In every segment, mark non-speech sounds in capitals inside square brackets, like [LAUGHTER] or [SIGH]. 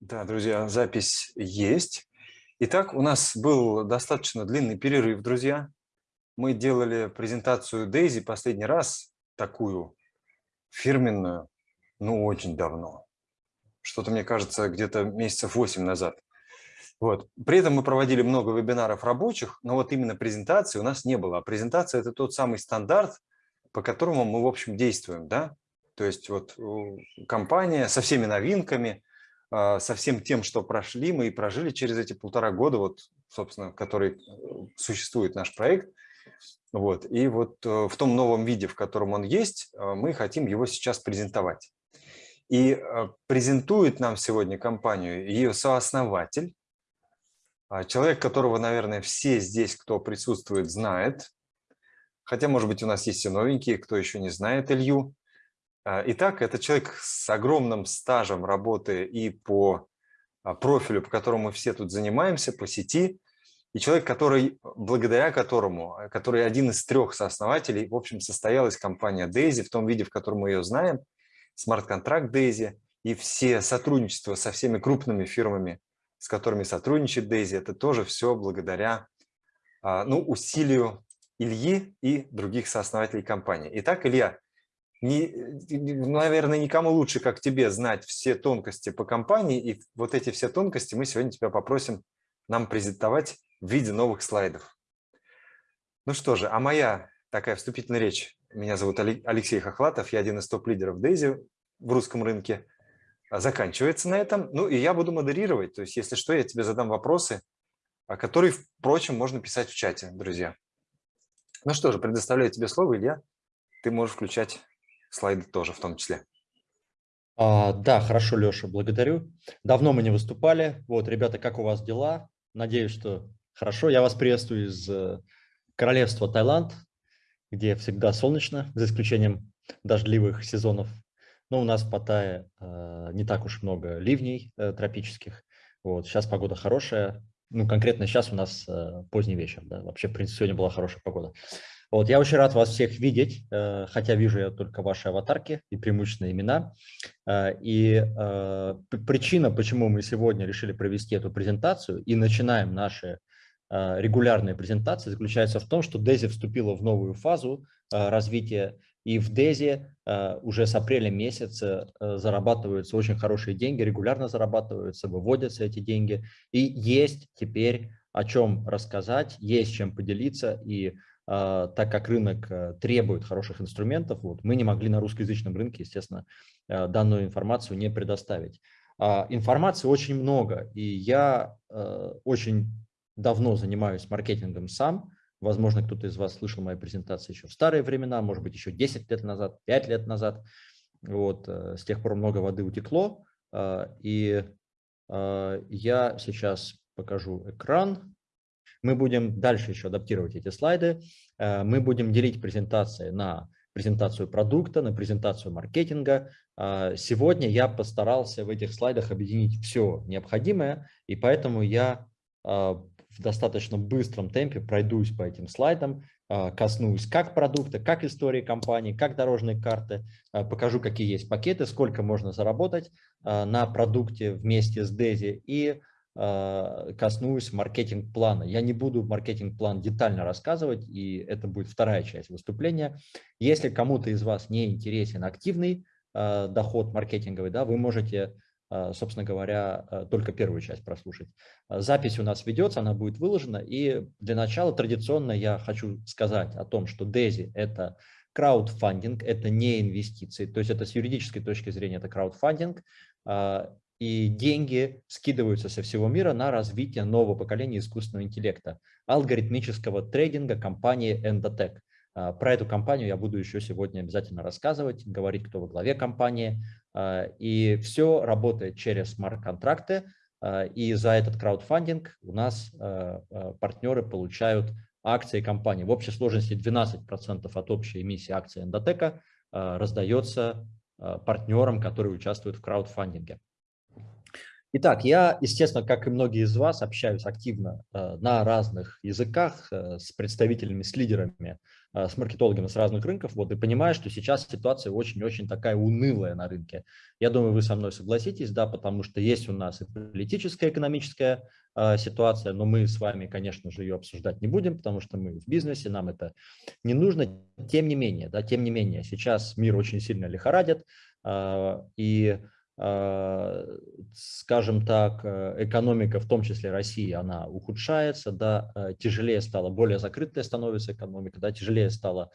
Да, друзья, запись есть. Итак, у нас был достаточно длинный перерыв, друзья. Мы делали презентацию Дейзи последний раз, такую фирменную, ну, очень давно. Что-то, мне кажется, где-то месяцев 8 назад. Вот. При этом мы проводили много вебинаров рабочих, но вот именно презентации у нас не было. А презентация – это тот самый стандарт, по которому мы, в общем, действуем. Да? То есть вот компания со всеми новинками – со всем тем, что прошли, мы и прожили через эти полтора года, вот, собственно, который э, существует наш проект. Вот. И вот э, в том новом виде, в котором он есть, э, мы хотим его сейчас презентовать. И презентует нам сегодня компанию ее сооснователь, а, человек, которого, наверное, все здесь, кто присутствует, знает. Хотя, может быть, у нас есть и новенькие, кто еще не знает Илью. А, итак, это человек с огромным стажем работы и по а, профилю, по которому мы все тут занимаемся, по сети, и человек, который, благодаря которому, а, который один из трех сооснователей, в общем, состоялась компания Daisy в том виде, в котором мы ее знаем, смарт-контракт Daisy, и все сотрудничества со всеми крупными фирмами, с которыми сотрудничает Daisy, это тоже все благодаря ну, усилию Ильи и других сооснователей компании. Итак, Илья, не, наверное, никому лучше, как тебе, знать все тонкости по компании. И вот эти все тонкости мы сегодня тебя попросим нам презентовать в виде новых слайдов. Ну что же, а моя такая вступительная речь. Меня зовут Алексей Хохлатов, я один из топ-лидеров Дейзи в русском рынке. Заканчивается на этом. Ну и я буду модерировать. То есть, если что, я тебе задам вопросы, которые, впрочем, можно писать в чате, друзья. Ну что же, предоставляю тебе слово, Илья. Ты можешь включать слайды тоже в том числе. А, да, хорошо, Леша, благодарю. Давно мы не выступали. Вот, ребята, как у вас дела? Надеюсь, что хорошо. Я вас приветствую из э, королевства Таиланд, где всегда солнечно, за исключением дождливых сезонов. Но у нас в Паттайе э, не так уж много ливней э, тропических. Вот, сейчас погода хорошая. Ну, конкретно сейчас у нас э, поздний вечер. Да? Вообще, в принципе, сегодня была хорошая погода. Вот, я очень рад вас всех видеть, э, хотя вижу я только ваши аватарки и преимущественно имена. Э, и э, причина, почему мы сегодня решили провести эту презентацию и начинаем наши регулярные презентации, заключается в том, что Дези вступила в новую фазу развития, и в Дези уже с апреля месяца зарабатываются очень хорошие деньги, регулярно зарабатываются, выводятся эти деньги, и есть теперь о чем рассказать, есть чем поделиться, и так как рынок э, требует хороших инструментов, вот, мы не могли на русскоязычном рынке, естественно, э, данную информацию не предоставить. А, информации очень много, и я э, очень давно занимаюсь маркетингом сам. Возможно, кто-то из вас слышал мои презентации еще в старые времена, может быть, еще 10 лет назад, 5 лет назад. Вот, с тех пор много воды утекло, и я сейчас покажу экран. Мы будем дальше еще адаптировать эти слайды. Э, мы будем делить презентации на презентацию продукта, на презентацию маркетинга. Э, сегодня я постарался в этих слайдах объединить все необходимое, и поэтому я э, в достаточно быстром темпе пройдусь по этим слайдам, коснусь как продукта, как истории компании, как дорожные карты, покажу, какие есть пакеты, сколько можно заработать на продукте вместе с Дези и коснусь маркетинг-плана. Я не буду маркетинг-план детально рассказывать, и это будет вторая часть выступления. Если кому-то из вас не интересен активный а, доход маркетинговый, да, вы можете, а, собственно говоря, только первую часть прослушать. Запись у нас ведется, она будет выложена, и для начала традиционно я хочу сказать о том, что DESI – это краудфандинг, это не инвестиции, то есть это с юридической точки зрения это краудфандинг, и деньги скидываются со всего мира на развитие нового поколения искусственного интеллекта, алгоритмического трейдинга компании Endotech. А, про эту компанию я буду еще сегодня обязательно рассказывать, говорить, кто во главе компании. А, и все работает через смарт-контракты, а, и за этот краудфандинг у нас партнеры получают акции компании. В общей сложности 12% от общей эмиссии акций Endotech раздается партнерам, которые участвуют в краудфандинге. Итак, я, естественно, как и многие из вас, общаюсь активно э, на разных языках э, с представителями, с лидерами, э, с маркетологами с разных рынков, вот, и понимаю, что сейчас ситуация очень-очень такая унылая на рынке. Я думаю, вы со мной согласитесь, да, потому что есть у нас и политическая, экономическая ситуация, но мы с вами, конечно же, ее обсуждать не будем, потому что мы в бизнесе, нам это не нужно. Тем не менее, да, тем не менее, сейчас мир очень сильно лихорадит, и скажем так, э, экономика, в том числе России, она ухудшается, да, э, тяжелее стало, более закрытая становится экономика, да, тяжелее стало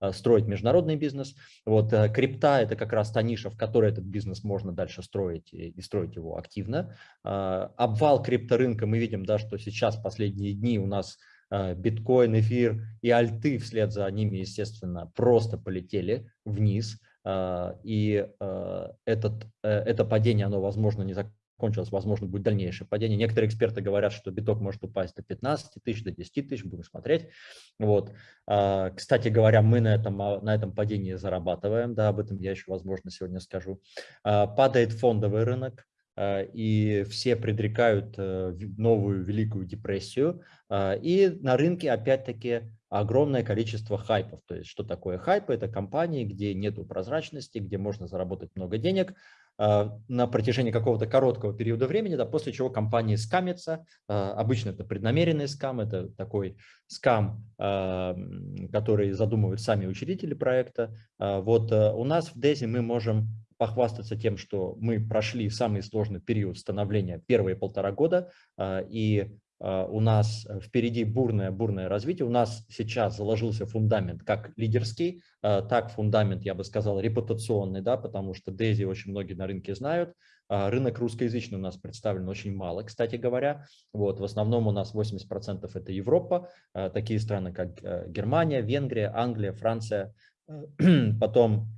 э, строить международный бизнес. Вот крипта – это как раз та ниша, в которой этот бизнес можно дальше строить и строить его активно. А, обвал крипторынка мы видим, да, что сейчас последние дни у нас биткоин, эфир и альты вслед за ними, естественно, просто полетели вниз – а, и а, этот, э, это падение, оно, возможно, не закончилось, возможно, будет дальнейшее падение. Некоторые эксперты говорят, что биток может упасть до 15 тысяч, до 10 тысяч, будем смотреть. Вот. А, кстати говоря, мы на этом, на этом падении зарабатываем, да, об этом я еще, возможно, сегодня скажу. Падает фондовый рынок, и все предрекают э, новую Великую депрессию. И на рынке, опять-таки, огромное количество хайпов. То есть что такое хайпы? Это компании, где нет прозрачности, где можно заработать много денег а, на протяжении какого-то короткого периода времени, да, после чего компании скамятся. А, обычно это преднамеренный скам, это такой скам, а, который задумывают сами учредители проекта. Вот у нас в DESI мы можем похвастаться тем, что мы прошли самый сложный период становления первые полтора года, и а, у нас впереди бурное-бурное развитие. У нас сейчас заложился фундамент как лидерский, а, так фундамент, я бы сказал, репутационный, да, потому что Дейзи очень многие на рынке знают. А, рынок русскоязычный у нас представлен очень мало, кстати говоря. Вот, в основном у нас 80% это Европа, такие страны, как э, Германия, Венгрия, Англия, Франция. [CLEARS THROAT] Потом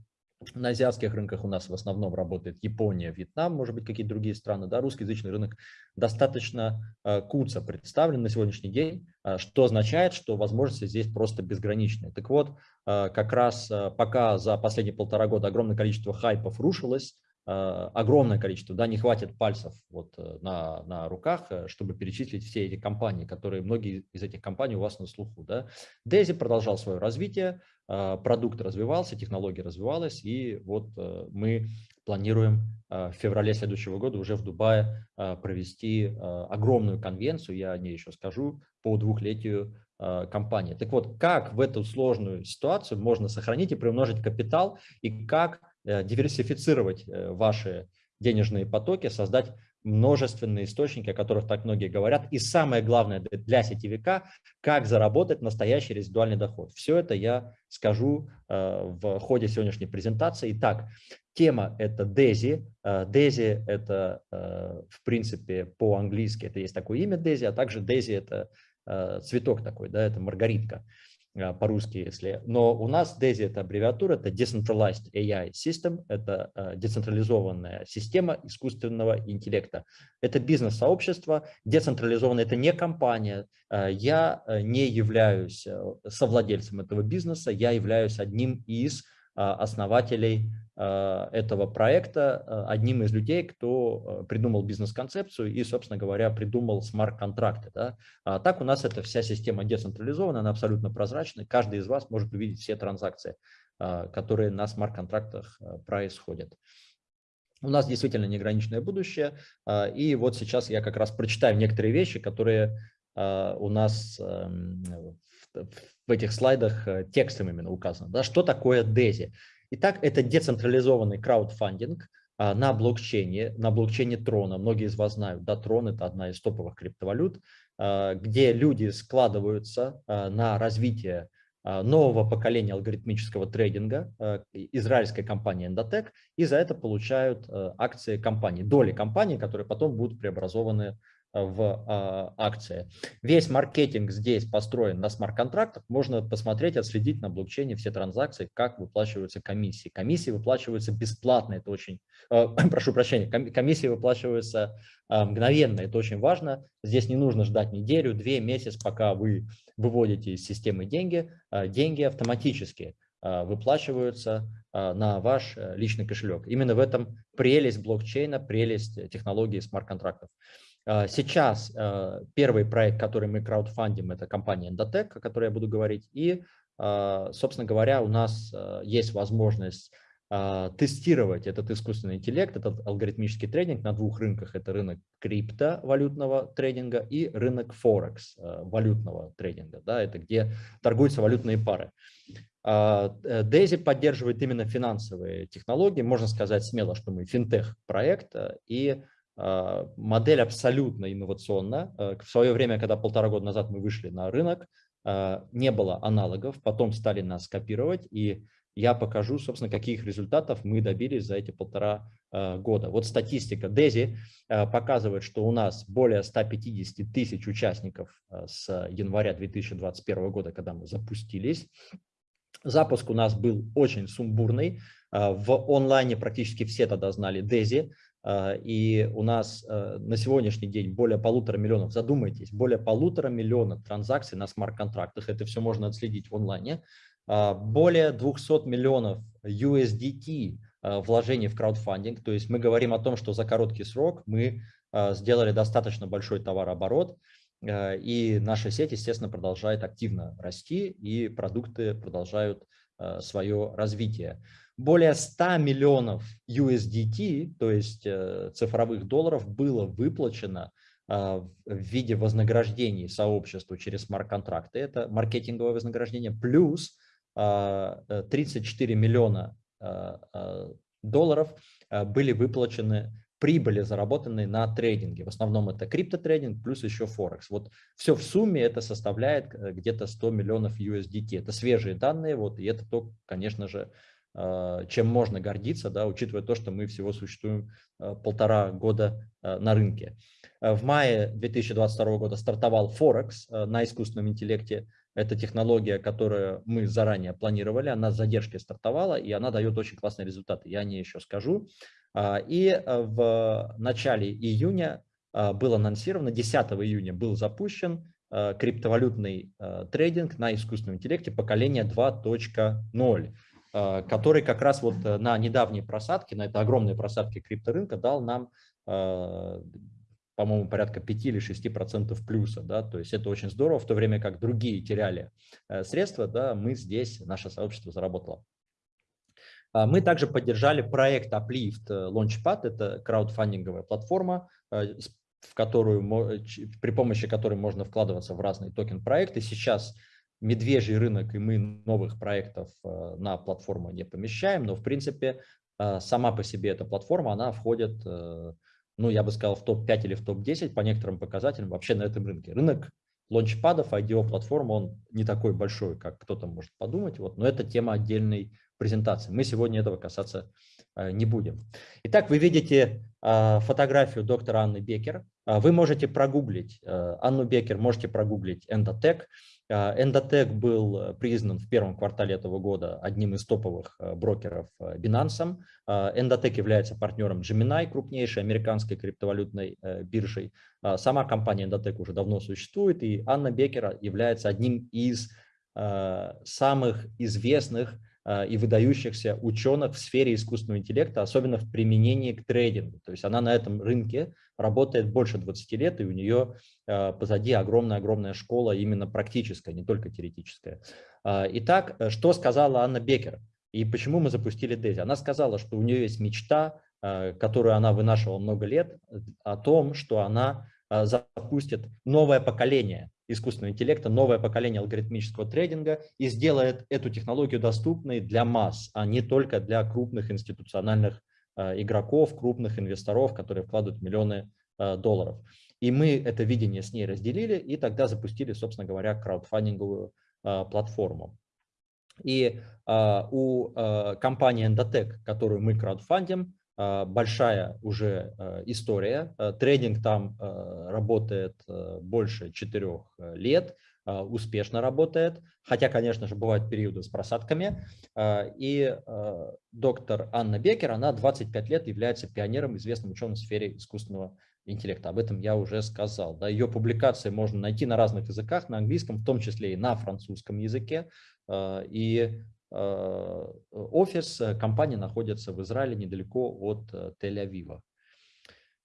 на азиатских рынках у нас в основном работает Япония, Вьетнам, может быть, какие-то другие страны. Да, русскоязычный рынок достаточно э, куца представлен на сегодняшний день, э, что означает, что возможности здесь просто безграничные. Так вот, э, как раз э, пока за последние полтора года огромное количество хайпов рушилось, огромное количество, да, не хватит пальцев вот э, на, на руках, э, чтобы перечислить все эти компании, которые, многие из этих компаний у вас на слуху. Да. Дези продолжал свое развитие, продукт развивался, технология развивалась, и вот э, мы планируем в феврале следующего года уже в Дубае провести огромную конвенцию, я о ней еще скажу, по двухлетию компании. Так вот, как в эту сложную ситуацию можно сохранить и приумножить капитал, и как э, диверсифицировать э, ваши денежные потоки, создать множественные источники, о которых так многие говорят. И самое главное для сетевика, как заработать настоящий резидуальный доход. Все это я скажу э, в ходе сегодняшней презентации. Итак, тема это DESI. Э, DESI это, э, в принципе, по-английски это есть такое имя DESI, а также DESI это э, цветок такой, да, это маргаритка. А, по-русски, если. Но у нас DESI это аббревиатура, это Decentralized AI System, это а, децентрализованная система искусственного интеллекта. Это бизнес-сообщество, децентрализованное, это не компания. А, я не являюсь совладельцем этого бизнеса, я являюсь одним из основателей Э, этого проекта э, одним из людей, кто придумал бизнес-концепцию и, собственно говоря, придумал смарт-контракты. Да? А так у нас эта вся система децентрализована, она абсолютно прозрачна. Каждый из вас может увидеть все транзакции, которые на смарт-контрактах происходят. У нас действительно неограниченное будущее, и вот сейчас я как раз прочитаю некоторые вещи, которые у нас эм, в этих слайдах текстом именно указаны. Да? Что такое DESI? Итак, это децентрализованный краудфандинг а, на блокчейне, на блокчейне Трона. Многие из вас знают, да, Трон – это одна из топовых криптовалют, а, где люди складываются а, на развитие нового поколения алгоритмического трейдинга израильской компании Endotech и за это получают акции компании, доли компании, которые потом будут преобразованы в а, акции. Весь маркетинг здесь построен на смарт-контрактах. Можно посмотреть, отследить на блокчейне все транзакции, как выплачиваются комиссии. Комиссии выплачиваются бесплатно, это очень, э, [CLEARS THROAT] прошу прощения, комиссии выплачиваются э, мгновенно, это очень важно. Здесь не нужно ждать неделю, две, месяц, пока вы выводите из системы деньги. Э, деньги автоматически выплачиваются на ваш личный кошелек. Именно в этом прелесть блокчейна, прелесть технологии смарт-контрактов. Сейчас первый проект, который мы краудфандим, это компания Endotech, о которой я буду говорить. И, собственно говоря, у нас есть возможность тестировать этот искусственный интеллект, этот алгоритмический трейдинг на двух рынках. Это рынок криптовалютного трейдинга и рынок Форекс валютного трейдинга. Да, это где торгуются валютные пары. Э, Дейзи поддерживает именно финансовые технологии. Можно сказать смело, что мы финтех-проект. И модель абсолютно инновационна. В свое время, когда полтора года назад мы вышли на рынок, не было аналогов, потом стали нас копировать, и я покажу, собственно, каких результатов мы добились за эти полтора э, года. Вот статистика э, показывает, что у нас более 150 тысяч участников э, с января 2021 года, когда мы запустились. Запуск у нас был очень сумбурный. В онлайне практически все тогда знали DESI. И у нас на сегодняшний день более полутора миллионов, задумайтесь, более полутора миллионов транзакций на смарт-контрактах. Это все можно отследить в онлайне. А, более 200 миллионов USDT а, вложений в краудфандинг. То есть мы говорим о том, что за короткий срок мы а, сделали достаточно большой товарооборот, и наша сеть, естественно, продолжает активно расти, и продукты продолжают свое развитие. Более 100 миллионов USDT, то есть э, цифровых долларов, было выплачено в виде вознаграждений сообществу через смарт-контракты. Это маркетинговое вознаграждение плюс 34 э, миллиона э, э, долларов были выплачены прибыли, заработанные на трейдинге. В основном это криптотрейдинг плюс еще Форекс. Вот все в сумме это составляет где-то 100 миллионов USDT. Это свежие данные, вот, и это то, конечно же, чем можно гордиться, да, учитывая то, что мы всего существуем полтора года на рынке. В мае 2022 года стартовал Форекс на искусственном интеллекте. Это технология, которую мы заранее планировали, она с задержкой стартовала, и она дает очень классные результаты, я о ней еще скажу. А, и в начале июня а, был анонсировано, 10 июня был запущен криптовалютный трейдинг на искусственном интеллекте поколения 2.0 который как раз вот на недавней просадке, на этой огромной просадке крипторынка дал нам по-моему, порядка 5 или 6 процентов плюса, да, то есть это очень здорово, в то время как другие теряли э, средства, да, мы здесь, наше сообщество заработало. А, мы также поддержали проект Uplift э, Launchpad, это краудфандинговая платформа, э, в которую, при помощи которой можно вкладываться в разные токен-проекты. Сейчас медвежий рынок, и мы новых проектов на платформу не помещаем, но в принципе сама по себе эта платформа, она входит ну, я бы сказал, в топ-5 или в топ-10 по некоторым показателям вообще на этом рынке. Рынок лончпадов, IDO-платформ, он не такой большой, как кто-то может подумать, вот, но это тема отдельной презентации. Мы сегодня этого касаться э, не будем. Итак, вы видите э, фотографию доктора Анны Бекер. Э, вы можете прогуглить э, Анну Бекер, можете прогуглить Endotech. Endotech был признан в первом квартале этого года одним из топовых брокеров Binance. Endotech является партнером Gemini, крупнейшей американской криптовалютной биржей. Сама компания Endotech уже давно существует, и Анна Бекер является одним из самых известных и выдающихся ученых в сфере искусственного интеллекта, особенно в применении к трейдингу. То есть она на этом рынке работает больше 20 лет, и у нее э, позади огромная-огромная школа именно практическая, не только теоретическая. А, итак, что сказала Анна Бекер и почему мы запустили Дези? Она сказала, что у нее есть мечта, которую она вынашивала много лет, о том, что она запустит новое поколение искусственного интеллекта, новое поколение алгоритмического трейдинга и сделает эту технологию доступной для масс, а не только для крупных институциональных Э, игроков, крупных инвесторов, которые вкладывают миллионы э, долларов. И мы это видение с ней разделили и тогда запустили, собственно говоря, краудфандинговую платформу. И у компании Endotech, которую мы краудфандим, большая уже история. Трейдинг там работает больше четырех лет. А, успешно работает, хотя, конечно же, бывают периоды с просадками. А, и а, доктор Анна Бекер, она 25 лет является пионером, известным ученым в сфере искусственного интеллекта. Об этом я уже сказал. Да, ее публикации можно найти на разных языках, на английском, в том числе и на французском языке. И офис компании находится в Израиле недалеко от Тель-Авива.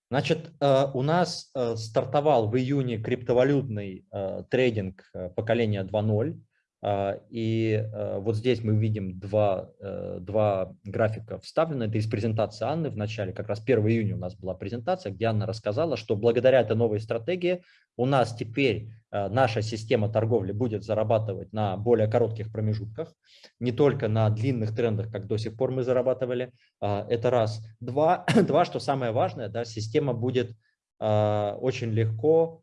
Значит, у нас стартовал в июне криптовалютный трейдинг поколения 2.0. А, и э, вот здесь мы видим два, э, два графика вставлены. Это из презентации Анны в начале, как раз 1 июня у нас была презентация, где Анна рассказала, что благодаря этой новой стратегии у нас теперь э, наша система торговли будет зарабатывать на более коротких промежутках, не только на длинных трендах, как до сих пор мы зарабатывали. А, это раз. Два, [CLEARS THROAT] два что самое важное, да, система будет очень легко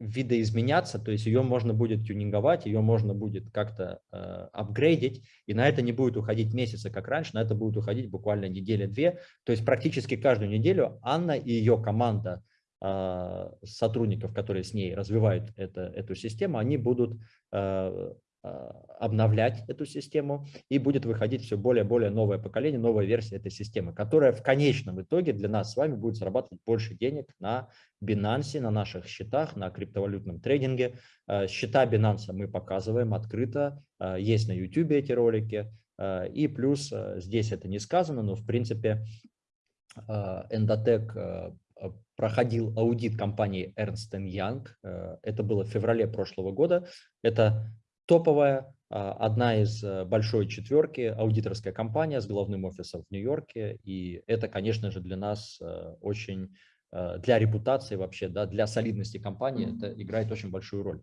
видоизменяться, то есть ее можно будет тюнинговать, ее можно будет как-то э, апгрейдить, и на это не будет уходить месяца, как раньше, на это будет уходить буквально неделя-две. То есть практически каждую неделю Анна и ее команда э, сотрудников, которые с ней развивают это, эту систему, они будут э, обновлять эту систему, и будет выходить все более-более новое поколение, новая версия этой системы, которая в конечном итоге для нас с вами будет зарабатывать больше денег на Binance, на наших счетах, на криптовалютном трейдинге. А, счета Binance мы показываем открыто, а, есть на YouTube эти ролики, и плюс здесь это не сказано, но в принципе Endotech проходил аудит компании Ernst Young, это было в феврале прошлого года, это топовая, а, одна из э, большой четверки, аудиторская компания с головным офисом в Нью-Йорке. И это, конечно же, для нас э, очень, э, для репутации вообще, да, для солидности компании это играет очень большую роль.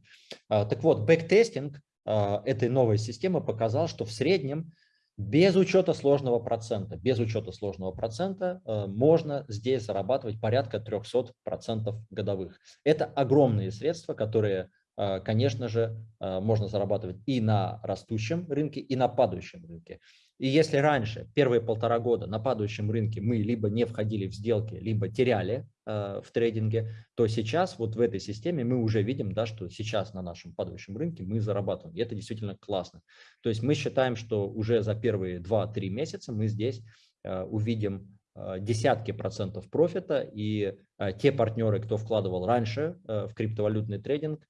А, так вот, бэктестинг а, этой новой системы показал, что в среднем без учета сложного процента, без учета сложного процента можно здесь зарабатывать порядка 300% годовых. Это огромные средства, которые конечно же, а, можно зарабатывать и на растущем рынке, и на падающем рынке. И если раньше, первые полтора года на падающем рынке мы либо не входили в сделки, либо теряли э, в трейдинге, то сейчас вот в этой системе мы уже видим, да, что сейчас на нашем падающем рынке мы зарабатываем. И это действительно классно. То есть мы считаем, что уже за первые 2-3 месяца мы здесь э, увидим десятки процентов профита, и те партнеры, кто вкладывал раньше в криптовалютный трейдинг,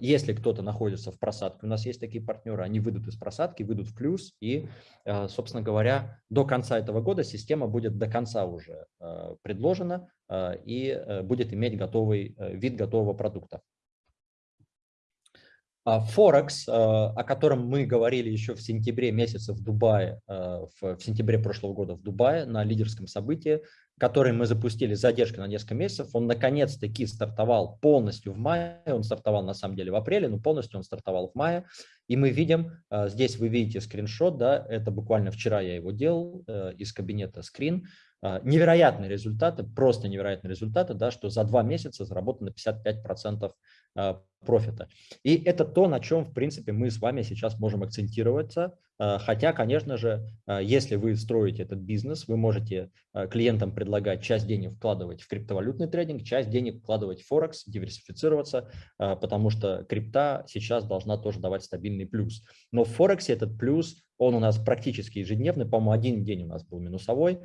если кто-то находится в просадке, у нас есть такие партнеры, они выйдут из просадки, выйдут в плюс, и, а, собственно говоря, до конца этого года система будет до конца уже а, предложена и э, будет иметь готовый э, вид готового продукта. Форекс, о котором мы говорили еще в сентябре месяце в Дубае, в сентябре прошлого года в Дубае на лидерском событии, который мы запустили с задержкой на несколько месяцев, он наконец-таки стартовал полностью в мае, он стартовал на самом деле в апреле, но полностью он стартовал в мае, и мы видим, здесь вы видите скриншот, да, это буквально вчера я его делал э, из кабинета скрин, невероятные результаты, просто невероятные результаты, да, что за два месяца заработано 55% профита. И это то, на чем, в принципе, мы с вами сейчас можем акцентироваться, хотя, конечно же, э, если вы строите этот бизнес, вы можете э, клиентам предлагать часть денег вкладывать в криптовалютный трейдинг, часть денег вкладывать в Форекс, диверсифицироваться, потому что крипта сейчас должна тоже давать стабильный плюс. Но в Форексе этот плюс он у нас практически ежедневный, по-моему, один день у нас был минусовой.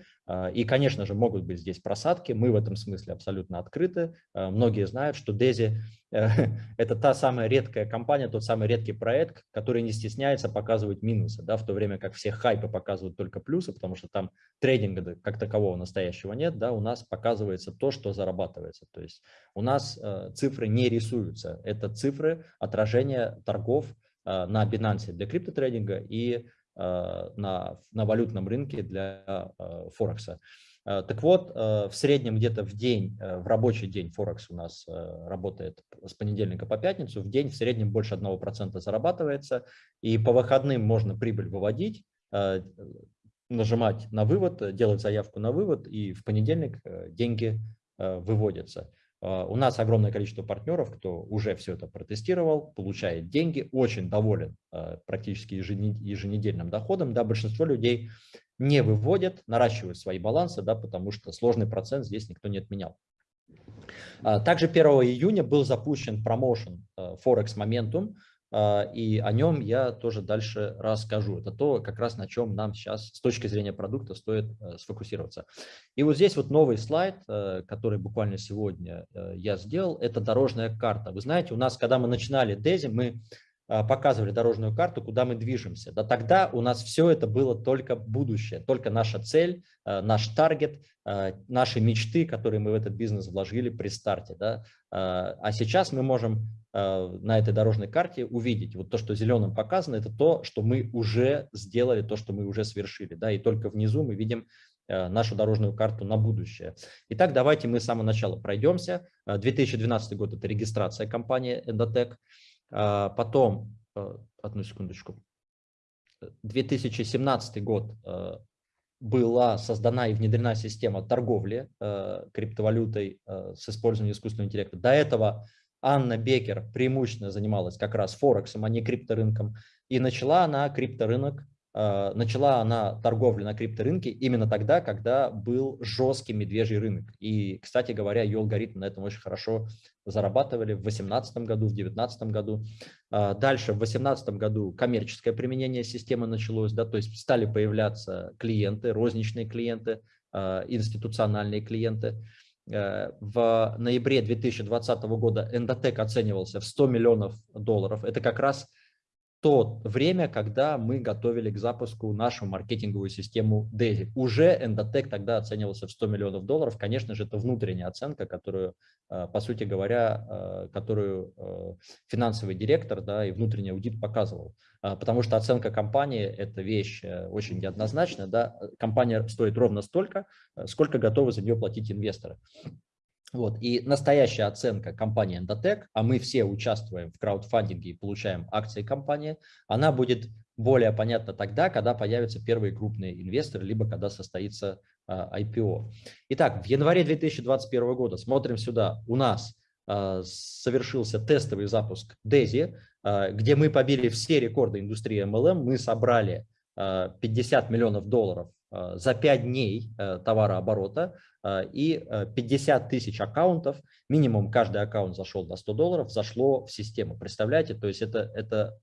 И, конечно же, могут быть здесь просадки. Мы в этом смысле абсолютно открыты. Многие знают, что Дези [LAUGHS] это та самая редкая компания, тот самый редкий проект, который не стесняется показывать минусы, да, в то время как все хайпы показывают только плюсы, потому что там трейдинга как такового настоящего нет, да, у нас показывается то, что зарабатывается. То есть у нас э, цифры не рисуются, это цифры отражения торгов э, на Binance для криптотрейдинга и э, на, на валютном рынке для э, Форекса. Э, так вот, э, в среднем где-то в день, э, в рабочий день Форекс у нас работает с понедельника по пятницу, в день в среднем больше 1% зарабатывается, и по выходным можно прибыль выводить, нажимать на вывод, делать заявку на вывод, и в понедельник деньги выводятся. У нас огромное количество партнеров, кто уже все это протестировал, получает деньги, очень доволен практически еженедельным доходом. Да, большинство людей не выводят, наращивают свои балансы, да, потому что сложный процент здесь никто не отменял. А, также 1 июня был запущен промоушен Forex Momentum, а, и о нем я тоже дальше расскажу. Это то, как раз на чем нам сейчас с точки зрения продукта стоит э, сфокусироваться. И вот здесь вот новый слайд, э, который буквально сегодня я сделал, это дорожная карта. Вы знаете, у нас, когда мы начинали Дези, мы показывали дорожную карту, куда мы движемся. Да тогда у нас все это было только будущее, только наша цель, наш таргет, наши мечты, которые мы в этот бизнес вложили при старте. Да? А сейчас мы можем на этой дорожной карте увидеть, вот то, что зеленым показано, это то, что мы уже сделали, то, что мы уже свершили. Да? И только внизу мы видим нашу дорожную карту на будущее. Итак, давайте мы с самого начала пройдемся. 2012 год – это регистрация компании Endotech. А, потом, э, одну секундочку, 2017 год э, была создана и внедрена система торговли криптовалютой с использованием искусственного интеллекта. До этого Анна Бекер преимущественно занималась как раз Форексом, а не крипторынком. И начала она крипторынок а, начала она торговлю на крипторынке именно тогда, когда был жесткий медвежий рынок. И, кстати говоря, ее алгоритмы на этом очень хорошо зарабатывали в 2018 году, в 2019 году. А, дальше, в 2018 году коммерческое применение системы началось, да, то есть стали появляться клиенты, розничные клиенты, а, институциональные клиенты. В ноябре 2020 года Endotech оценивался в 100 миллионов долларов. Это как раз то время, когда мы готовили к запуску нашу маркетинговую систему DAISY. Уже Endotech тогда оценивался в 100 миллионов долларов. Конечно же, это внутренняя оценка, которую, э, по сути говоря, э, которую э, финансовый директор да, и внутренний аудит показывал. Потому что оценка компании – это вещь очень неоднозначная. Да? Компания стоит ровно столько, сколько готовы за нее платить инвесторы. Вот. И настоящая оценка компании Endotech, а мы все участвуем в краудфандинге и получаем акции компании, она будет более понятна тогда, когда появятся первые крупные инвесторы, либо когда состоится а, IPO. Итак, в январе 2021 года, смотрим сюда, у нас а, совершился тестовый запуск DESI, а, где мы побили все рекорды индустрии MLM, мы собрали 50 миллионов долларов за 5 дней товарооборота, а, и 50 э, тысяч аккаунтов, минимум каждый аккаунт зашел на 100 долларов, зашло в систему. Представляете, то есть это, это,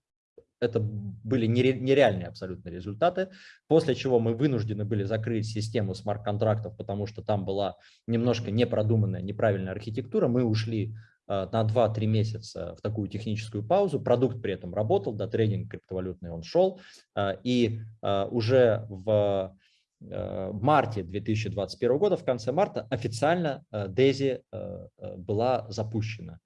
это были нереальные абсолютно результаты, после чего мы вынуждены были закрыть систему смарт-контрактов, потому что там была немножко непродуманная, неправильная архитектура. Мы ушли э, на 2-3 месяца в такую техническую паузу. Продукт при этом работал, да, трейдинг криптовалютный он шел. Э, и уже Э, в марте 2021 года, в конце марта, официально DAISY э, э, была запущена.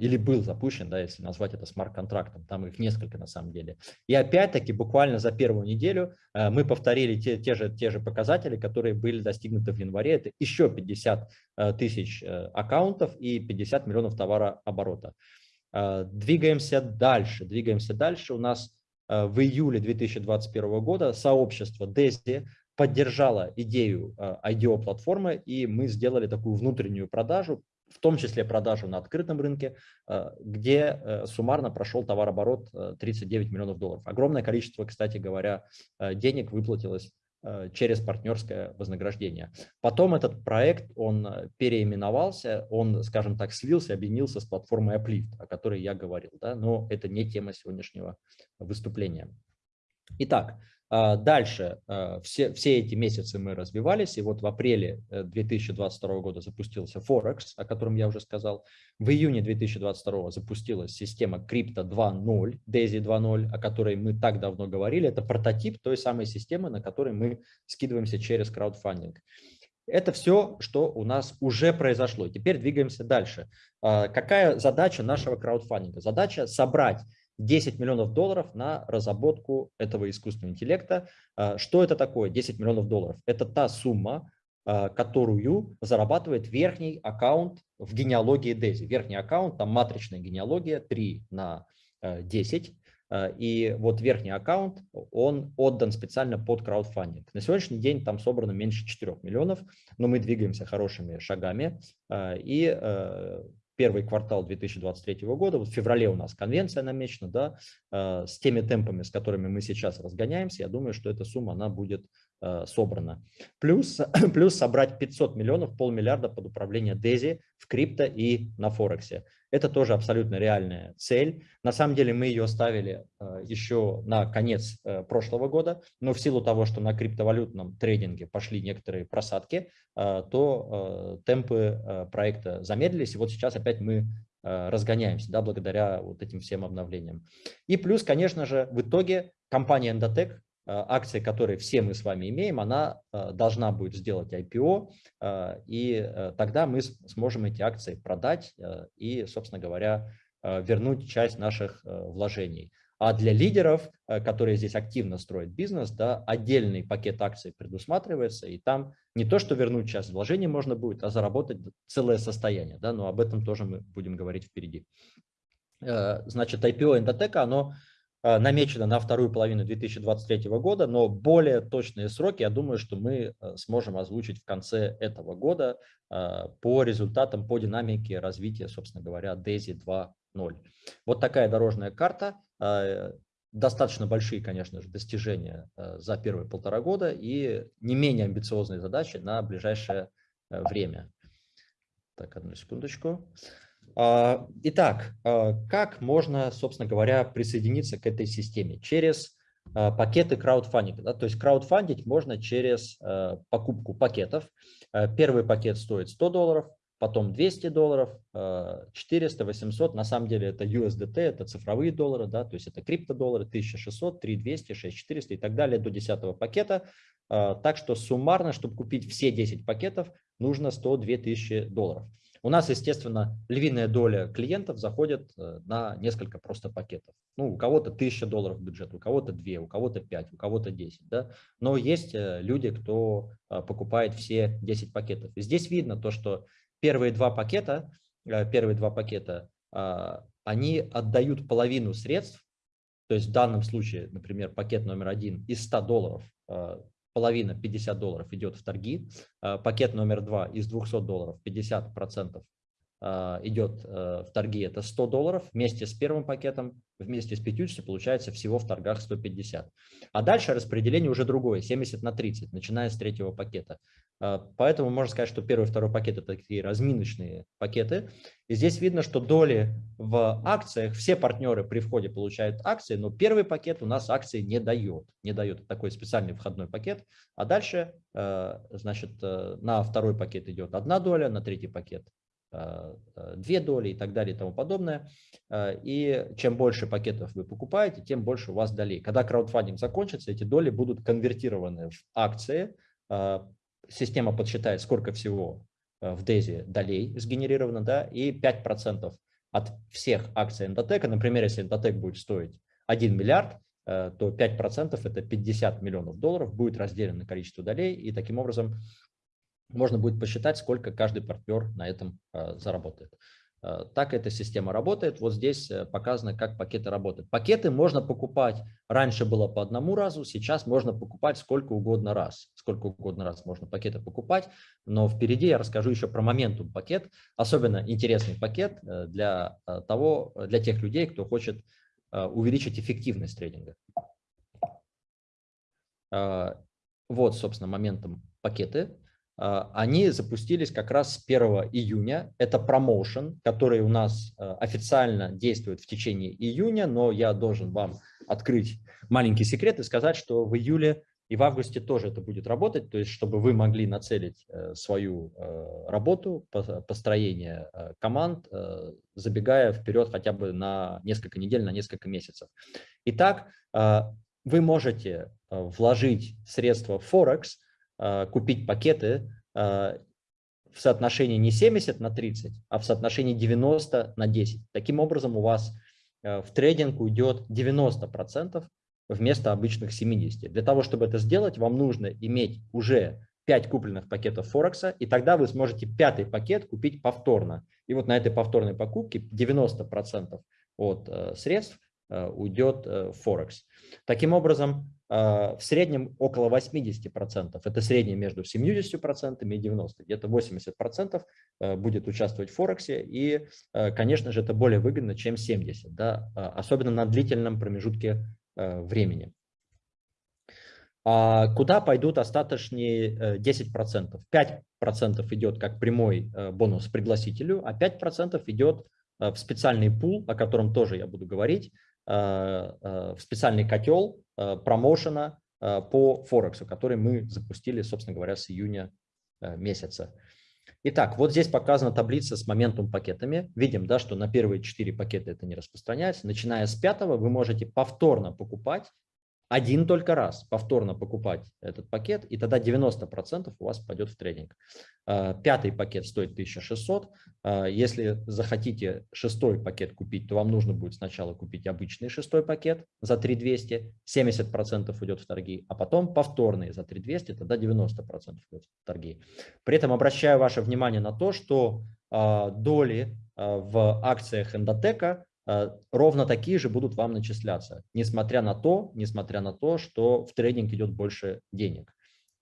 Или был запущен, да, если назвать это смарт-контрактом, там их несколько на самом деле. И опять-таки буквально за первую неделю мы повторили те, те, же, те же показатели, которые были достигнуты в январе. Это еще 50 тысяч аккаунтов и 50 миллионов товарооборота. Двигаемся дальше, двигаемся дальше. У нас в июле 2021 года сообщество DESI поддержала идею IDO-платформы, и мы сделали такую внутреннюю продажу, в том числе продажу на открытом рынке, а, где э, суммарно прошел товарооборот 39 э, миллионов долларов. Огромное количество, кстати говоря, э, денег выплатилось через партнерское вознаграждение. Потом этот проект, он переименовался, он, скажем так, слился, объединился с платформой Uplift, о которой я говорил, да, но это не тема сегодняшнего выступления. Итак, дальше, а, все, все эти месяцы мы развивались, и вот в апреле 2022 э, года запустился Forex, о котором я уже сказал. В июне 2022 запустилась система Crypto 2.0, DAISY 2.0, о которой мы так давно говорили. Это прототип той самой системы, на которой мы скидываемся через краудфандинг. Это все, что у нас уже произошло. Теперь двигаемся дальше. А, какая задача нашего краудфандинга? Задача собрать 10 миллионов долларов на разработку этого искусственного интеллекта. А, что это такое 10 миллионов долларов? Это та сумма, а, которую зарабатывает верхний аккаунт в генеалогии DESI. Верхний аккаунт, там матричная генеалогия 3 на 10. А, и вот верхний аккаунт, он отдан специально под краудфандинг. На сегодняшний день там собрано меньше 4 миллионов, но мы двигаемся хорошими шагами. И первый квартал 2023 года, вот в феврале у нас конвенция намечена, да, э, с теми темпами, с которыми мы сейчас разгоняемся, я думаю, что эта сумма, она будет э, собрана. Плюс, [CLEARS THROAT] плюс собрать 500 миллионов, полмиллиарда под управление DESI в крипто и на Форексе. Это тоже абсолютно реальная цель. На самом деле мы ее ставили э, еще на конец э, прошлого года, но в силу того, что на криптовалютном трейдинге пошли некоторые просадки, то темпы проекта замедлились. И вот сейчас опять мы разгоняемся, да, благодаря вот этим всем обновлениям. И плюс, конечно же, в итоге компания Endotech, акции, которые все мы с вами имеем, она должна будет сделать IPO, и тогда мы сможем эти акции продать и, собственно говоря, вернуть часть наших вложений. А для лидеров, э, которые здесь активно строят бизнес, да, отдельный пакет акций предусматривается, и там не то, что вернуть часть вложений можно будет, а заработать целое состояние. Да, но об этом тоже мы будем говорить впереди. Э, значит, IPO Endotech, оно э, намечено на вторую половину 2023 года, но более точные сроки, я думаю, что мы сможем озвучить в конце этого года по результатам, по динамике развития, собственно говоря, DAISY 2.0. Вот такая дорожная карта. Достаточно большие, конечно же, достижения за первые полтора года и не менее амбициозные задачи на ближайшее э, время. Так, одну секундочку. А, итак, как можно, собственно говоря, присоединиться к этой системе? Через пакеты краудфандинга. Да? То есть краудфандить можно через покупку пакетов. Первый пакет стоит 100 долларов, потом 200 долларов, 400, э, 800, на самом деле это USDT, это цифровые доллары, да, то есть это криптодоллары, 1600, 3200, 6400 и так далее до 10 пакета. Так что суммарно, чтобы купить все 10 пакетов, нужно 102 тысячи долларов. У нас, естественно, львиная доля клиентов заходит э, на несколько просто пакетов. Ну, у кого-то 1000 долларов бюджет, у кого-то 2, у кого-то 5, у кого-то 10. Да? Но есть люди, кто покупает все 10 пакетов. И здесь видно то, что первые два пакета, э, первые два пакета, а, они отдают половину средств, то есть в данном случае, например, пакет номер один из 100 долларов, а, половина 50 долларов идет в торги, а, пакет номер два из 200 долларов 50 процентов идет э, в торги, это 100 долларов, вместе с первым пакетом, вместе с 50 получается всего в торгах 150. А дальше распределение уже другое, 70 на 30, начиная с третьего пакета. А, поэтому можно сказать, что первый и второй пакет – это такие разминочные пакеты. И здесь видно, что доли в акциях, все партнеры при входе получают акции, но первый пакет у нас акции не дает. Не дает такой специальный входной пакет. А дальше, э, значит, э, на второй пакет идет одна доля, на третий пакет две доли и так далее и тому подобное. И чем больше пакетов вы покупаете, тем больше у вас долей. Когда краудфандинг закончится, эти доли будут конвертированы в акции, система подсчитает, сколько всего в DAISY долей сгенерировано, да, и 5% от всех акций Endotech, например, если Endotech будет стоить 1 миллиард, то 5% это 50 миллионов долларов будет разделено на количество долей, и таким образом можно будет посчитать, сколько каждый партнер на этом э, заработает. Э, так эта система работает. Вот здесь э, показано, как пакеты работают. Пакеты можно покупать, раньше было по одному разу, сейчас можно покупать сколько угодно раз. Сколько угодно раз можно пакеты покупать, но впереди я расскажу еще про моментум пакет. Особенно интересный пакет э, для, того, для тех людей, кто хочет увеличить эффективность трейдинга. Вот, собственно, моментом пакеты. А, они запустились как раз с 1 июня. Это промоушен, который у нас а, официально действует в течение июня, но я должен вам открыть маленький секрет и сказать, что в июле и в августе тоже это будет работать, то есть чтобы вы могли нацелить э, свою э, работу, построение э, команд, забегая вперед хотя бы на несколько недель, на несколько месяцев. Итак, вы можете вложить средства в Форекс, купить пакеты а, в соотношении не 70 на 30, а в соотношении 90 на 10. Таким образом у вас а, в трейдинг уйдет 90% вместо обычных 70. Для того, чтобы это сделать, вам нужно иметь уже 5 купленных пакетов Форекса, и тогда вы сможете пятый пакет купить повторно. И вот на этой повторной покупке 90% от средств уйдет в Форекс. Таким образом, а, в среднем около 80%. Это среднее между 70% и 90%. Где-то 80% э, будет участвовать в Форексе. И, э, конечно же, это более выгодно, чем 70%. Да? Особенно на длительном промежутке э, времени. А куда пойдут остаточные 10%? 5% идет как прямой бонус пригласителю, а 5% идет в специальный пул, о котором тоже я буду говорить, в специальный котел, Э, промоушена э, по Форексу, который мы запустили, собственно говоря, с июня э, месяца. Итак, вот здесь показана таблица с моментум пакетами. Видим, да, что на первые четыре пакета это не распространяется. Начиная с пятого вы можете повторно покупать один только раз повторно покупать этот пакет, и тогда 90% у вас пойдет в трейдинг. А, пятый пакет стоит 1600. А, если захотите шестой пакет купить, то вам нужно будет сначала купить обычный шестой пакет за 3200, 70% уйдет в торги, а потом повторный за 3200, тогда 90% уйдет в торги. При этом обращаю ваше внимание на то, что а, доли в акциях эндотека ровно такие же будут вам начисляться, несмотря на то, несмотря на то, что в трейдинг идет больше денег.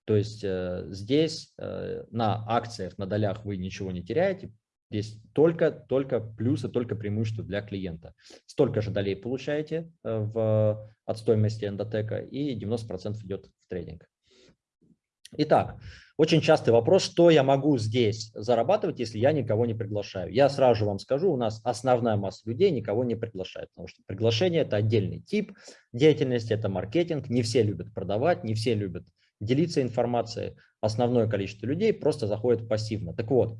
То есть э, здесь э, на акциях, на долях вы ничего не теряете, здесь только, только плюсы, только преимущества для клиента. Столько же долей получаете в, от стоимости эндотека и 90% идет в трейдинг. Итак, очень частый вопрос, что я могу здесь зарабатывать, если я никого не приглашаю. Я сразу же вам скажу, у нас основная масса людей никого не приглашает, потому что приглашение – это отдельный тип деятельности, это маркетинг. Не все любят продавать, не все любят делиться информацией. Основное количество людей просто заходит пассивно. Так вот,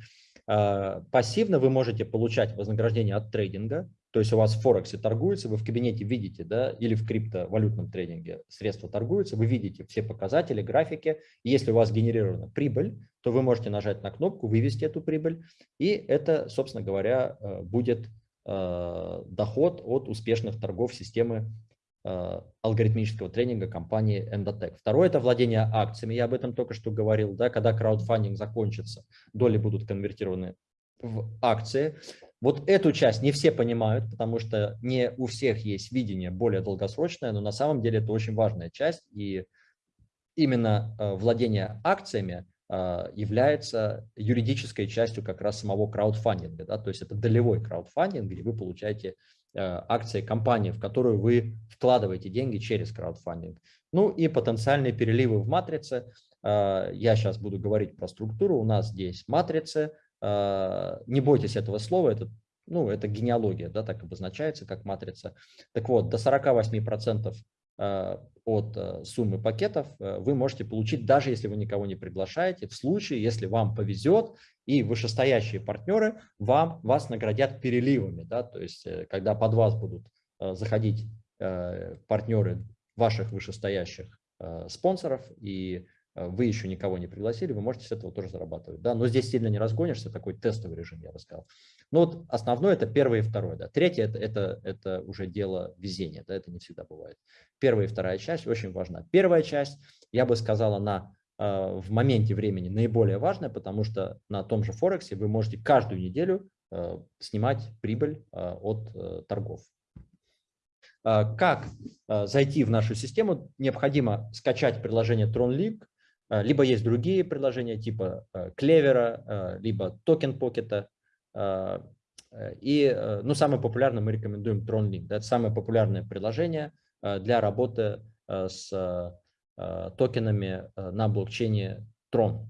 э, пассивно вы можете получать вознаграждение от трейдинга, то есть у вас в Форексе торгуется, вы в кабинете видите, да, или в криптовалютном трейдинге средства торгуются, вы видите все показатели, графики. И если у вас генерирована прибыль, то вы можете нажать на кнопку, вывести эту прибыль, и это, собственно говоря, э, будет э, доход от успешных торгов системы э, алгоритмического тренинга компании Endotech. Второе – это владение акциями. Я об этом только что говорил. Да, когда краудфандинг закончится, доли будут конвертированы в акции. Вот эту часть не все понимают, потому что не у всех есть видение более долгосрочное, но на самом деле это очень важная часть. И именно э, владение акциями э, является юридической частью как раз самого краудфандинга. Да? То есть это долевой краудфандинг, где вы получаете э, акции компании, в которую вы вкладываете деньги через краудфандинг. Ну и потенциальные переливы в матрице. Я сейчас буду говорить про структуру. У нас здесь матрицы, а, не бойтесь этого слова, это, ну, это генеалогия, да, так обозначается, как матрица. Так вот, до 48% а, от а, суммы пакетов вы можете получить, даже если вы никого не приглашаете, в случае, если вам повезет, и вышестоящие партнеры вам, вас наградят переливами. Да, то есть, э, когда под вас будут заходить партнеры ваших вышестоящих спонсоров и вы еще никого не пригласили, вы можете с этого тоже зарабатывать. Да? Но здесь сильно не разгонишься, такой тестовый режим, я бы сказал. Но вот основное это первое и второе. Да. Третье это, это, это уже дело везения, да, это не всегда бывает. Первая и вторая часть очень важна. Первая часть, я бы сказал, она э, в моменте времени наиболее важная, потому что на том же Форексе вы можете каждую неделю э, снимать прибыль э, от торгов. Как зайти в нашу систему? Необходимо скачать приложение TronLink, а, либо есть другие приложения типа Клевера, а, либо Token Pocket. А, и ну, самое популярное мы рекомендуем TronLink. Это самое популярное приложение для работы с токенами на блокчейне Tron.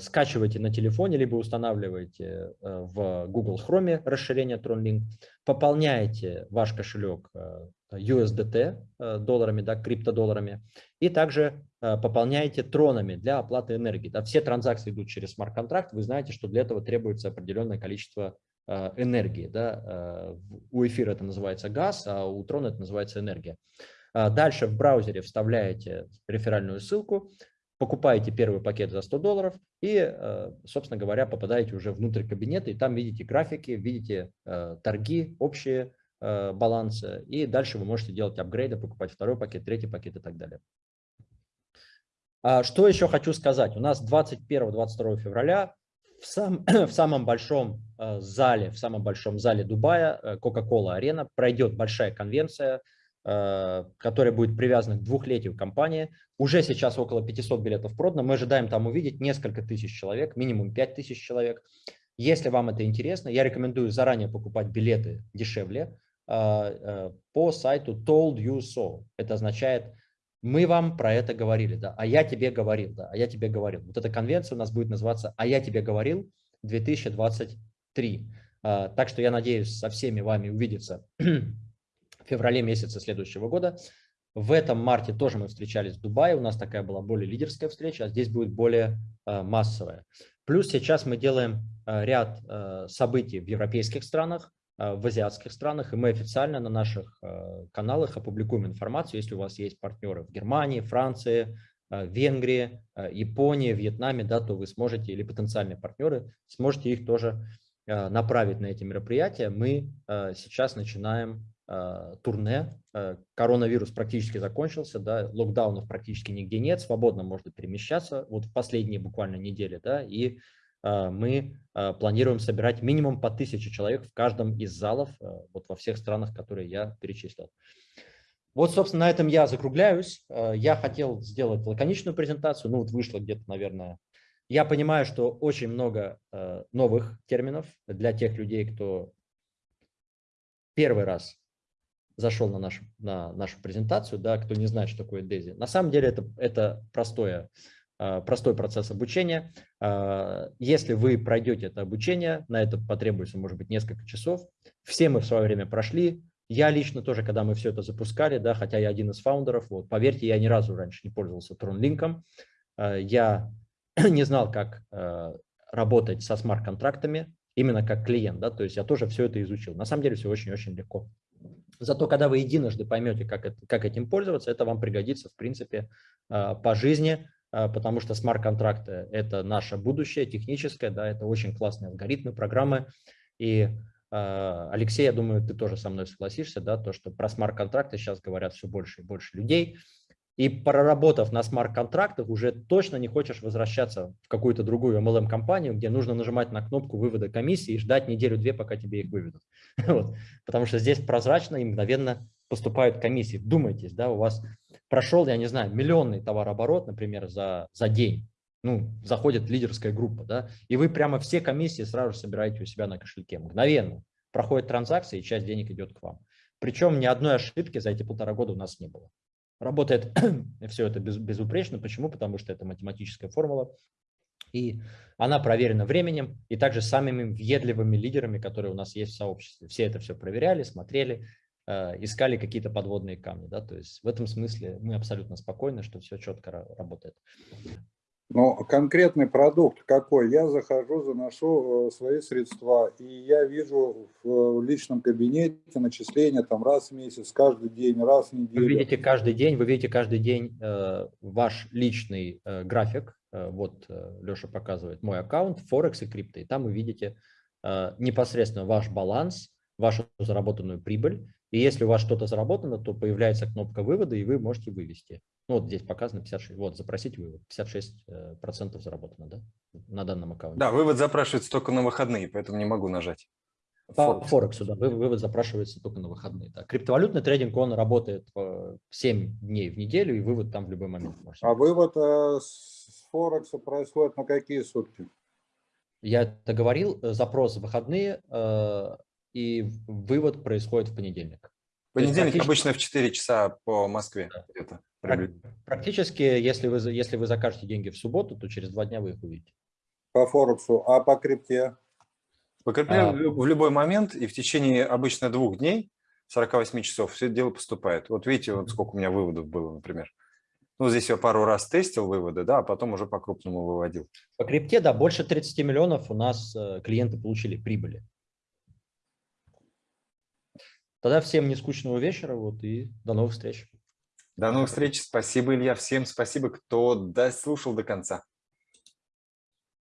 Скачивайте на телефоне, либо устанавливайте в Google Chrome расширение TronLink, пополняете ваш кошелек USDT э, долларами, да, криптодолларами, и также э, пополняете тронами для оплаты энергии. Да. Все транзакции идут через смарт-контракт, вы знаете, что для этого требуется определенное количество э, энергии. Да. У эфира это называется газ, а у трона это называется энергия. Дальше в браузере вставляете реферальную ссылку, покупаете первый пакет за 100 долларов и, собственно говоря, попадаете уже внутрь кабинета, и там видите графики, видите торги общие, Э, баланса, и дальше вы можете делать апгрейды, покупать второй пакет, третий пакет и так далее. А что еще хочу сказать? У нас 21-22 февраля в, сам, [CLEARS THROAT] в самом большом э, зале, в самом большом зале Дубая, э, Coca-Cola Arena, пройдет большая конвенция, которая будет привязана к двухлетию компании. Уже сейчас около 500 билетов продано. Мы ожидаем там увидеть несколько тысяч человек, минимум 5 тысяч человек. Если вам это интересно, я рекомендую заранее покупать билеты дешевле. А, э, по сайту told you so. Это означает, мы вам про это говорили, да, а я тебе говорил, да, а я тебе говорил. Вот эта конвенция у нас будет называться «А я тебе говорил 2023». А, так что я надеюсь со всеми вами увидеться в феврале месяце следующего года. В этом марте тоже мы встречались в Дубае, у нас такая была более лидерская встреча, а здесь будет более э, массовая. Плюс сейчас мы делаем э, ряд э, событий в европейских странах, в азиатских странах, и мы официально на наших каналах опубликуем информацию, если у вас есть партнеры в Германии, Франции, Венгрии, Японии, Вьетнаме, да, то вы сможете, или потенциальные партнеры, сможете их тоже направить на эти мероприятия. Мы сейчас начинаем турне. Э, коронавирус практически закончился, да, локдаунов практически нигде нет, свободно можно перемещаться, вот в последние буквально недели, да, и э, мы планируем собирать минимум по тысяче человек в каждом из залов, вот во всех странах, которые я перечислил. Вот, собственно, на этом я закругляюсь. Я хотел сделать лаконичную презентацию, ну вот вышло где-то, наверное, я понимаю, что очень много новых терминов для тех людей, кто первый раз зашел на нашу, на нашу презентацию, да, кто не знает, что такое DAISY. На самом деле это, это простое, а, простой процесс обучения. А, если вы пройдете это обучение, на это потребуется, может быть, несколько часов. Все мы в свое время прошли. Я лично тоже, когда мы все это запускали, да, хотя я один из фаундеров, вот, поверьте, я ни разу раньше не пользовался TronLink. А, я [CLEARS THROAT] не знал, как работать со смарт-контрактами, именно как клиент, да, то есть я тоже все это изучил. На самом деле все очень-очень легко. Зато когда вы единожды поймете, как, это, как этим пользоваться, это вам пригодится, в принципе, а, по жизни, а, потому что смарт-контракты – это наше будущее техническое, да, это очень классные алгоритмы, программы. И, а, Алексей, я думаю, ты тоже со мной согласишься, да, то, что про смарт-контракты сейчас говорят все больше и больше людей. И проработав на смарт-контрактах, уже точно не хочешь возвращаться в какую-то другую MLM-компанию, где нужно нажимать на кнопку вывода комиссии и ждать неделю-две, пока тебе их выведут. [LAUGHS] Вот. Потому что здесь прозрачно и мгновенно поступают комиссии. Думайтесь, да, у вас прошел, я не знаю, миллионный товарооборот, например, за, за день. Ну, заходит лидерская группа, да, и вы прямо все комиссии сразу собираете у себя на кошельке. Мгновенно проходит транзакция, и часть денег идет к вам. Причем ни одной ошибки за эти полтора года у нас не было. Работает [CLEARS THROAT] все это без, безупречно. Почему? Потому что это математическая формула. И она проверена временем и также самыми въедливыми лидерами, которые у нас есть в сообществе. Все это все проверяли, смотрели, э, искали какие-то подводные камни. Да? То есть в этом смысле мы абсолютно спокойны, что все четко работает. Но конкретный продукт какой? Я захожу, заношу э, свои средства, и я вижу в личном кабинете начисления там раз в месяц, каждый день, раз в неделю. Вы видите каждый день, вы видите каждый день э, ваш личный э, график. Э, вот э, Леша показывает мой аккаунт, Форекс и крипто. И там вы видите э, непосредственно ваш баланс, вашу заработанную прибыль. И если у вас что-то заработано, то появляется кнопка вывода, и вы можете вывести. Ну, вот здесь показано 56, вот, запросить вывод, 56 э, процентов заработано, да, на данном аккаунте. Да, вывод запрашивается только на выходные, поэтому не могу нажать. По Форексу, да, вывод запрашивается только на выходные. Да. Криптовалютный трейдинг, он работает 7 дней в неделю, и вывод там в любой момент. Можно. А вывод э, с Форекса происходит на какие сутки? Я это говорил, э, запрос в выходные, и вывод происходит в понедельник. Понедельник практически... обычно в 4 часа по Москве. Да. Практически, если вы, если вы закажете деньги в субботу, то через два дня вы их увидите. По Форексу, а по крипте? По крипте а... в любой момент и в течение обычно двух дней, 48 часов, все это дело поступает. Вот видите, вот сколько у меня выводов было, например. Ну, здесь я пару раз тестил выводы, да, а потом уже по-крупному выводил. По крипте, да, больше 30 миллионов у нас э, клиенты получили прибыли. Тогда всем не скучного вечера, вот, и до новых встреч. До новых встреч. Спасибо, Илья. Всем спасибо, кто дослушал до конца.